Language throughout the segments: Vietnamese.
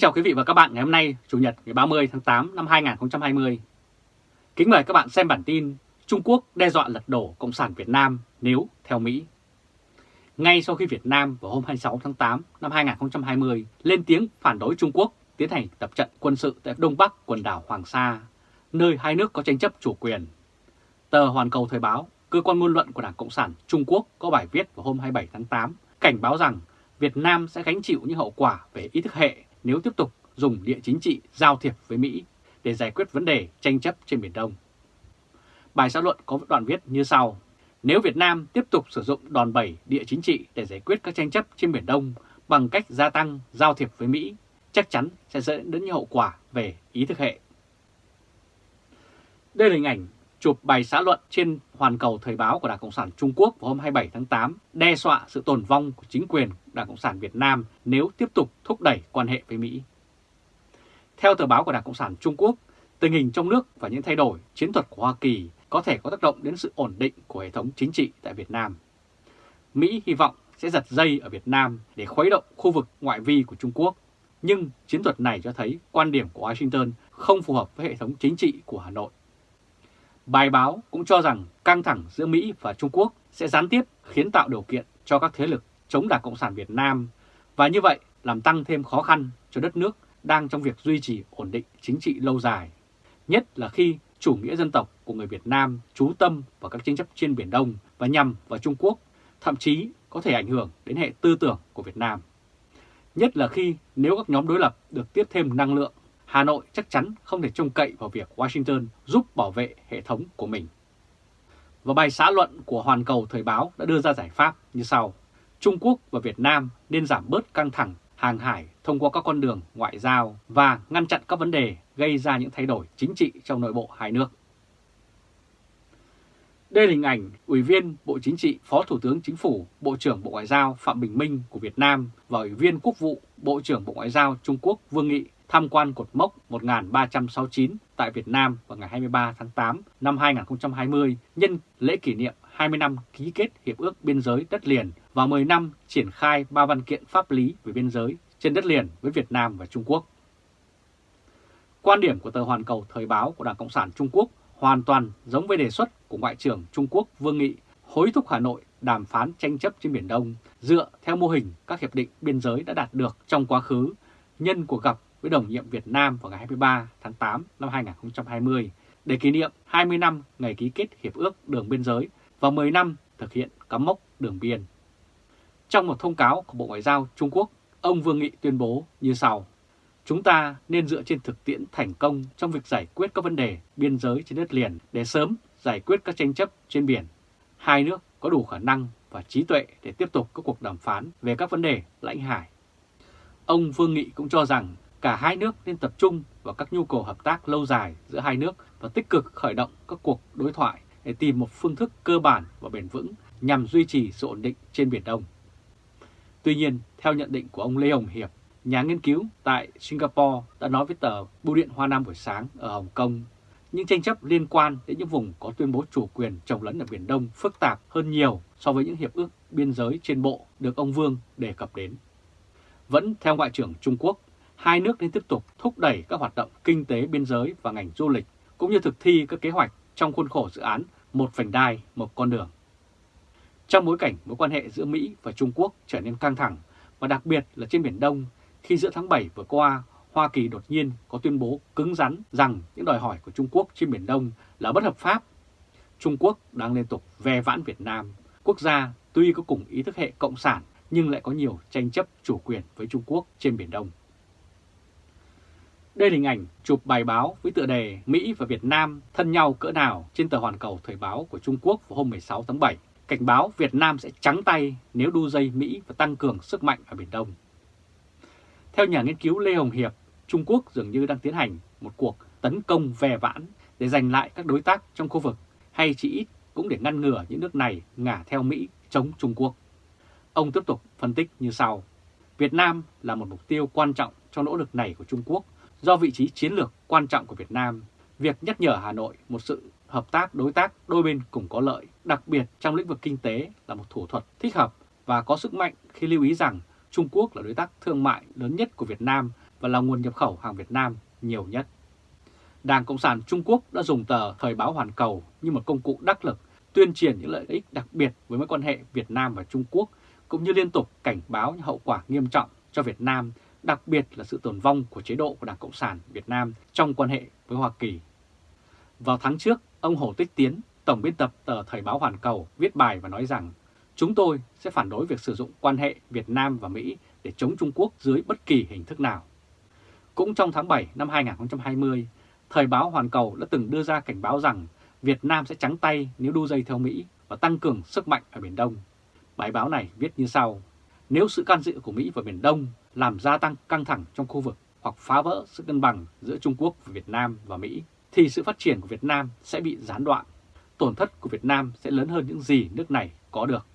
Kính chào quý vị và các bạn ngày hôm nay, Chủ nhật ngày 30 tháng 8 năm 2020. Kính mời các bạn xem bản tin Trung Quốc đe dọa lật đổ Cộng sản Việt Nam nếu theo Mỹ. Ngay sau khi Việt Nam vào hôm 26 tháng 8 năm 2020 lên tiếng phản đối Trung Quốc tiến hành tập trận quân sự tại Đông Bắc quần đảo Hoàng Sa, nơi hai nước có tranh chấp chủ quyền. Tờ Hoàn Cầu Thời báo, cơ quan ngôn luận của Đảng Cộng sản Trung Quốc có bài viết vào hôm 27 tháng 8 cảnh báo rằng Việt Nam sẽ gánh chịu những hậu quả về ý thức hệ nếu tiếp tục dùng địa chính trị giao thiệp với Mỹ để giải quyết vấn đề tranh chấp trên Biển Đông. Bài xã luận có đoạn viết như sau. Nếu Việt Nam tiếp tục sử dụng đòn bẩy địa chính trị để giải quyết các tranh chấp trên Biển Đông bằng cách gia tăng giao thiệp với Mỹ, chắc chắn sẽ dẫn đến những hậu quả về ý thức hệ. Đây là hình ảnh chụp bài xã luận trên hoàn cầu thời báo của Đảng Cộng sản Trung Quốc vào hôm 27 tháng 8 đe dọa sự tồn vong của chính quyền Đảng Cộng sản Việt Nam nếu tiếp tục thúc đẩy quan hệ với Mỹ. Theo tờ báo của Đảng Cộng sản Trung Quốc, tình hình trong nước và những thay đổi chiến thuật của Hoa Kỳ có thể có tác động đến sự ổn định của hệ thống chính trị tại Việt Nam. Mỹ hy vọng sẽ giật dây ở Việt Nam để khuấy động khu vực ngoại vi của Trung Quốc, nhưng chiến thuật này cho thấy quan điểm của Washington không phù hợp với hệ thống chính trị của Hà Nội. Bài báo cũng cho rằng căng thẳng giữa Mỹ và Trung Quốc sẽ gián tiếp khiến tạo điều kiện cho các thế lực chống Đảng Cộng sản Việt Nam và như vậy làm tăng thêm khó khăn cho đất nước đang trong việc duy trì ổn định chính trị lâu dài. Nhất là khi chủ nghĩa dân tộc của người Việt Nam chú tâm vào các tranh chấp trên Biển Đông và nhằm vào Trung Quốc, thậm chí có thể ảnh hưởng đến hệ tư tưởng của Việt Nam. Nhất là khi nếu các nhóm đối lập được tiếp thêm năng lượng Hà Nội chắc chắn không thể trông cậy vào việc Washington giúp bảo vệ hệ thống của mình. Và bài xã luận của Hoàn Cầu Thời báo đã đưa ra giải pháp như sau. Trung Quốc và Việt Nam nên giảm bớt căng thẳng hàng hải thông qua các con đường ngoại giao và ngăn chặn các vấn đề gây ra những thay đổi chính trị trong nội bộ hai nước. Đây là hình ảnh Ủy viên Bộ Chính trị, Phó Thủ tướng Chính phủ, Bộ trưởng Bộ Ngoại giao Phạm Bình Minh của Việt Nam và Ủy viên Quốc vụ Bộ trưởng Bộ Ngoại giao Trung Quốc Vương Nghị tham quan cột mốc 1369 tại Việt Nam vào ngày 23 tháng 8 năm 2020 nhân lễ kỷ niệm 20 năm ký kết Hiệp ước Biên giới đất liền và 10 năm triển khai ba văn kiện pháp lý về biên giới trên đất liền với Việt Nam và Trung Quốc. Quan điểm của tờ Hoàn Cầu Thời báo của Đảng Cộng sản Trung Quốc hoàn toàn giống với đề xuất của Ngoại trưởng Trung Quốc Vương Nghị, hối thúc Hà Nội đàm phán tranh chấp trên Biển Đông dựa theo mô hình các hiệp định biên giới đã đạt được trong quá khứ, nhân cuộc gặp với đồng nhiệm Việt Nam vào ngày 23 tháng 8 năm 2020 để kỷ niệm 20 năm ngày ký kết Hiệp ước Đường Biên giới và 10 năm thực hiện cắm mốc đường biên. Trong một thông cáo của Bộ Ngoại giao Trung Quốc, ông Vương Nghị tuyên bố như sau. Chúng ta nên dựa trên thực tiễn thành công trong việc giải quyết các vấn đề biên giới trên đất liền để sớm giải quyết các tranh chấp trên biển. Hai nước có đủ khả năng và trí tuệ để tiếp tục các cuộc đàm phán về các vấn đề lãnh hải. Ông Vương Nghị cũng cho rằng cả hai nước nên tập trung vào các nhu cầu hợp tác lâu dài giữa hai nước và tích cực khởi động các cuộc đối thoại để tìm một phương thức cơ bản và bền vững nhằm duy trì sự ổn định trên Biển Đông. Tuy nhiên, theo nhận định của ông Lê Hồng Hiệp, nhà nghiên cứu tại Singapore đã nói với tờ Bưu điện Hoa Nam buổi sáng ở Hồng Kông, những tranh chấp liên quan đến những vùng có tuyên bố chủ quyền trồng lấn ở Biển Đông phức tạp hơn nhiều so với những hiệp ước biên giới trên bộ được ông Vương đề cập đến. Vẫn theo Ngoại trưởng Trung Quốc, hai nước nên tiếp tục thúc đẩy các hoạt động kinh tế biên giới và ngành du lịch, cũng như thực thi các kế hoạch trong khuôn khổ dự án Một vành đai, một con đường. Trong bối cảnh mối quan hệ giữa Mỹ và Trung Quốc trở nên căng thẳng, và đặc biệt là trên Biển Đông, khi giữa tháng 7 vừa qua, Hoa Kỳ đột nhiên có tuyên bố cứng rắn rằng những đòi hỏi của Trung Quốc trên Biển Đông là bất hợp pháp. Trung Quốc đang liên tục ve vãn Việt Nam, quốc gia tuy có cùng ý thức hệ cộng sản nhưng lại có nhiều tranh chấp chủ quyền với Trung Quốc trên Biển Đông. Đây là hình ảnh chụp bài báo với tựa đề Mỹ và Việt Nam thân nhau cỡ nào trên tờ Hoàn Cầu Thời báo của Trung Quốc vào hôm 16 tháng 7, cảnh báo Việt Nam sẽ trắng tay nếu đu dây Mỹ và tăng cường sức mạnh ở Biển Đông. Theo nhà nghiên cứu Lê Hồng Hiệp, Trung Quốc dường như đang tiến hành một cuộc tấn công về vãn để giành lại các đối tác trong khu vực hay chỉ ít cũng để ngăn ngừa những nước này ngả theo Mỹ chống Trung Quốc. Ông tiếp tục phân tích như sau. Việt Nam là một mục tiêu quan trọng trong nỗ lực này của Trung Quốc Do vị trí chiến lược quan trọng của Việt Nam, việc nhắc nhở Hà Nội một sự hợp tác đối tác đôi bên cùng có lợi, đặc biệt trong lĩnh vực kinh tế là một thủ thuật thích hợp và có sức mạnh khi lưu ý rằng Trung Quốc là đối tác thương mại lớn nhất của Việt Nam và là nguồn nhập khẩu hàng Việt Nam nhiều nhất. Đảng Cộng sản Trung Quốc đã dùng tờ Thời báo Hoàn Cầu như một công cụ đắc lực tuyên truyền những lợi ích đặc biệt với mối quan hệ Việt Nam và Trung Quốc, cũng như liên tục cảnh báo những hậu quả nghiêm trọng cho Việt Nam, đặc biệt là sự tồn vong của chế độ của Đảng Cộng sản Việt Nam trong quan hệ với Hoa Kỳ. Vào tháng trước, ông Hồ Tích Tiến, Tổng biên tập tờ Thời báo Hoàn Cầu viết bài và nói rằng chúng tôi sẽ phản đối việc sử dụng quan hệ Việt Nam và Mỹ để chống Trung Quốc dưới bất kỳ hình thức nào. Cũng trong tháng 7 năm 2020, Thời báo Hoàn Cầu đã từng đưa ra cảnh báo rằng Việt Nam sẽ trắng tay nếu đu dây theo Mỹ và tăng cường sức mạnh ở Biển Đông. Bài báo này viết như sau, nếu sự can dự của Mỹ vào Biển Đông làm gia tăng căng thẳng trong khu vực hoặc phá vỡ sự cân bằng giữa Trung Quốc, và Việt Nam và Mỹ, thì sự phát triển của Việt Nam sẽ bị gián đoạn. Tổn thất của Việt Nam sẽ lớn hơn những gì nước này có được.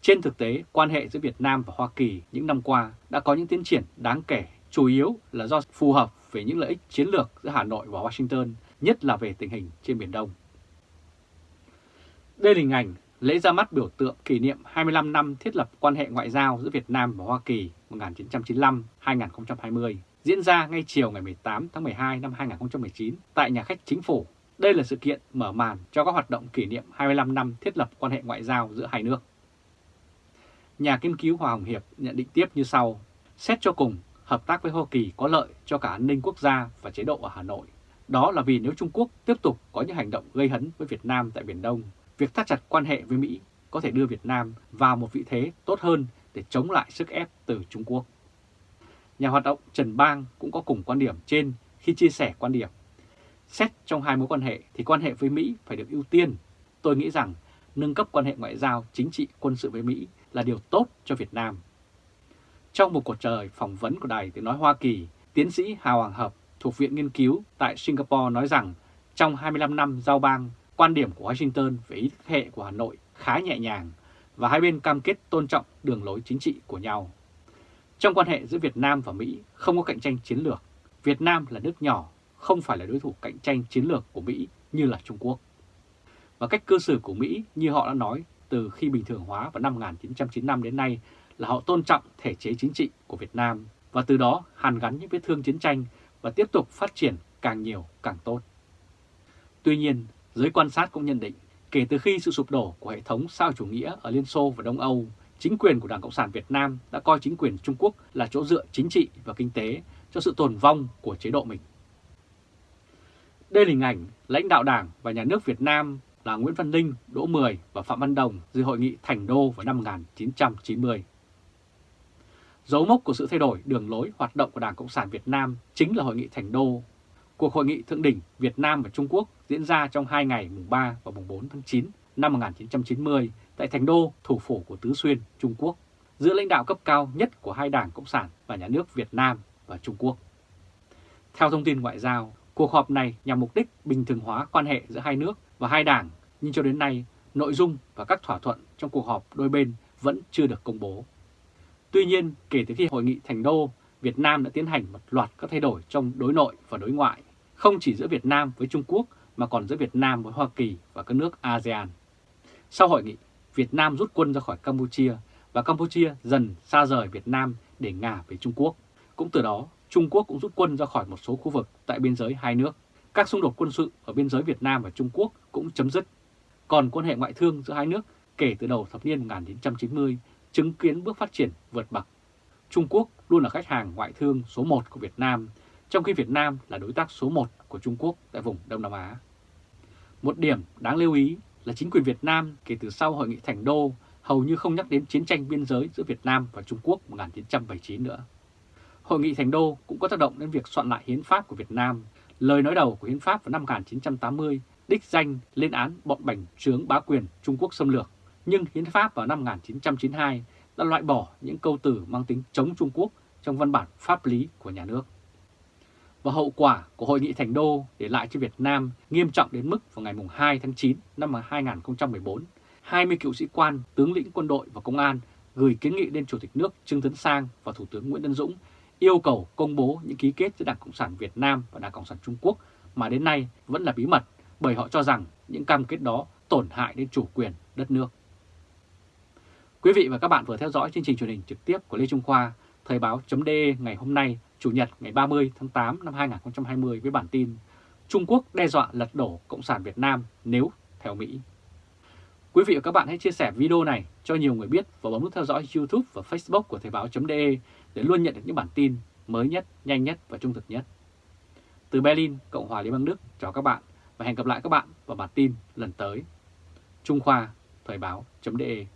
Trên thực tế, quan hệ giữa Việt Nam và Hoa Kỳ những năm qua đã có những tiến triển đáng kể, chủ yếu là do phù hợp về những lợi ích chiến lược giữa Hà Nội và Washington, nhất là về tình hình trên Biển Đông. Đây là hình ảnh lễ ra mắt biểu tượng kỷ niệm 25 năm thiết lập quan hệ ngoại giao giữa Việt Nam và Hoa Kỳ 1995-2020 diễn ra ngay chiều ngày 18 tháng 12 năm 2019 tại nhà khách chính phủ. Đây là sự kiện mở màn cho các hoạt động kỷ niệm 25 năm thiết lập quan hệ ngoại giao giữa hai nước. Nhà nghiên cứu Hòa Hồng Hiệp nhận định tiếp như sau. Xét cho cùng, hợp tác với Hoa Kỳ có lợi cho cả an ninh quốc gia và chế độ ở Hà Nội. Đó là vì nếu Trung Quốc tiếp tục có những hành động gây hấn với Việt Nam tại Biển Đông, việc thắt chặt quan hệ với Mỹ có thể đưa Việt Nam vào một vị thế tốt hơn để chống lại sức ép từ Trung Quốc. Nhà hoạt động Trần Bang cũng có cùng quan điểm trên khi chia sẻ quan điểm. Xét trong hai mối quan hệ thì quan hệ với Mỹ phải được ưu tiên. Tôi nghĩ rằng nâng cấp quan hệ ngoại giao, chính trị, quân sự với Mỹ là điều tốt cho Việt Nam. Trong một cuộc trời phỏng vấn của Đài Tiếng Nói Hoa Kỳ, tiến sĩ Hà Hoàng Hợp thuộc Viện Nghiên cứu tại Singapore nói rằng trong 25 năm giao bang, quan điểm của Washington về ý thức hệ của Hà Nội khá nhẹ nhàng và hai bên cam kết tôn trọng đường lối chính trị của nhau. Trong quan hệ giữa Việt Nam và Mỹ không có cạnh tranh chiến lược. Việt Nam là nước nhỏ, không phải là đối thủ cạnh tranh chiến lược của Mỹ như là Trung Quốc. Và cách cư xử của Mỹ như họ đã nói từ khi bình thường hóa vào năm 1995 đến nay là họ tôn trọng thể chế chính trị của Việt Nam và từ đó hàn gắn những vết thương chiến tranh và tiếp tục phát triển càng nhiều càng tốt. Tuy nhiên, giới quan sát cũng nhận định kể từ khi sự sụp đổ của hệ thống sao chủ nghĩa ở Liên Xô và Đông Âu, chính quyền của Đảng Cộng sản Việt Nam đã coi chính quyền Trung Quốc là chỗ dựa chính trị và kinh tế cho sự tồn vong của chế độ mình. Đây là hình ảnh lãnh đạo Đảng và Nhà nước Việt Nam là Nguyễn Văn Ninh, Đỗ Mười và Phạm Văn Đồng dự hội nghị Thành Đô vào năm 1990. Dấu mốc của sự thay đổi đường lối hoạt động của Đảng Cộng sản Việt Nam chính là Hội nghị Thành Đô. Cuộc hội nghị thượng đỉnh Việt Nam và Trung Quốc diễn ra trong hai ngày mùng 3 và mùng 4 tháng 9 năm 1990 tại Thành Đô, thủ phủ của Tứ Xuyên, Trung Quốc, giữa lãnh đạo cấp cao nhất của hai đảng Cộng sản và nhà nước Việt Nam và Trung Quốc. Theo thông tin ngoại giao, cuộc họp này nhằm mục đích bình thường hóa quan hệ giữa hai nước và hai đảng, nhưng cho đến nay, nội dung và các thỏa thuận trong cuộc họp đôi bên vẫn chưa được công bố. Tuy nhiên, kể từ khi hội nghị Thành Đô, Việt Nam đã tiến hành một loạt các thay đổi trong đối nội và đối ngoại, không chỉ giữa Việt Nam với Trung Quốc mà còn giữa Việt Nam với Hoa Kỳ và các nước ASEAN. Sau hội nghị, Việt Nam rút quân ra khỏi Campuchia và Campuchia dần xa rời Việt Nam để ngả về Trung Quốc. Cũng từ đó, Trung Quốc cũng rút quân ra khỏi một số khu vực tại biên giới hai nước. Các xung đột quân sự ở biên giới Việt Nam và Trung Quốc cũng chấm dứt. Còn quan hệ ngoại thương giữa hai nước kể từ đầu thập niên 1990 chứng kiến bước phát triển vượt bậc. Trung Quốc luôn là khách hàng ngoại thương số 1 của Việt Nam, trong khi Việt Nam là đối tác số 1 của Trung Quốc tại vùng Đông Nam Á. Một điểm đáng lưu ý là chính quyền Việt Nam kể từ sau Hội nghị Thành Đô hầu như không nhắc đến chiến tranh biên giới giữa Việt Nam và Trung Quốc 1979 nữa. Hội nghị Thành Đô cũng có tác động đến việc soạn lại hiến pháp của Việt Nam. Lời nói đầu của hiến pháp vào năm 1980 đích danh lên án bọn bành trướng bá quyền Trung Quốc xâm lược, nhưng hiến pháp vào năm 1992 đã loại bỏ những câu từ mang tính chống Trung Quốc trong văn bản pháp lý của nhà nước. Và hậu quả của Hội nghị Thành Đô để lại cho Việt Nam nghiêm trọng đến mức vào ngày 2 tháng 9 năm 2014, 20 cựu sĩ quan, tướng lĩnh quân đội và công an gửi kiến nghị lên Chủ tịch nước Trương Tấn Sang và Thủ tướng Nguyễn Tân Dũng yêu cầu công bố những ký kết giữa Đảng Cộng sản Việt Nam và Đảng Cộng sản Trung Quốc mà đến nay vẫn là bí mật bởi họ cho rằng những cam kết đó tổn hại đến chủ quyền đất nước. Quý vị và các bạn vừa theo dõi chương trình truyền hình trực tiếp của Lê Trung Khoa, Thời báo .de ngày hôm nay Chủ nhật ngày 30 tháng 8 năm 2020 với bản tin Trung Quốc đe dọa lật đổ Cộng sản Việt Nam nếu theo Mỹ. Quý vị và các bạn hãy chia sẻ video này cho nhiều người biết và bấm nút theo dõi YouTube và Facebook của Thời báo.de để luôn nhận được những bản tin mới nhất, nhanh nhất và trung thực nhất. Từ Berlin, Cộng hòa Liên bang Đức, chào các bạn và hẹn gặp lại các bạn vào bản tin lần tới. Trung Khoa, Thời báo.de